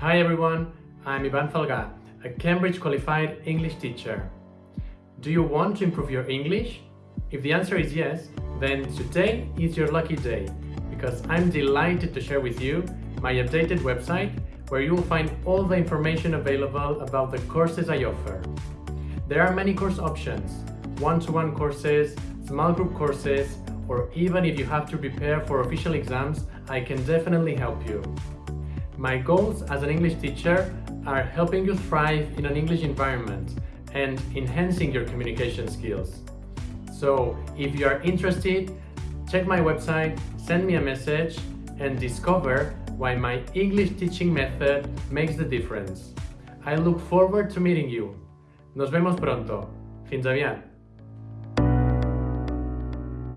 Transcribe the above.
Hi everyone, I'm Ivan Falga, a Cambridge qualified English teacher. Do you want to improve your English? If the answer is yes, then today is your lucky day because I'm delighted to share with you my updated website where you will find all the information available about the courses I offer. There are many course options, one-to-one -one courses, small group courses, or even if you have to prepare for official exams, I can definitely help you. My goals as an English teacher are helping you thrive in an English environment and enhancing your communication skills. So if you are interested, check my website, send me a message and discover why my English teaching method makes the difference. I look forward to meeting you. Nos vemos pronto. Fins aviat!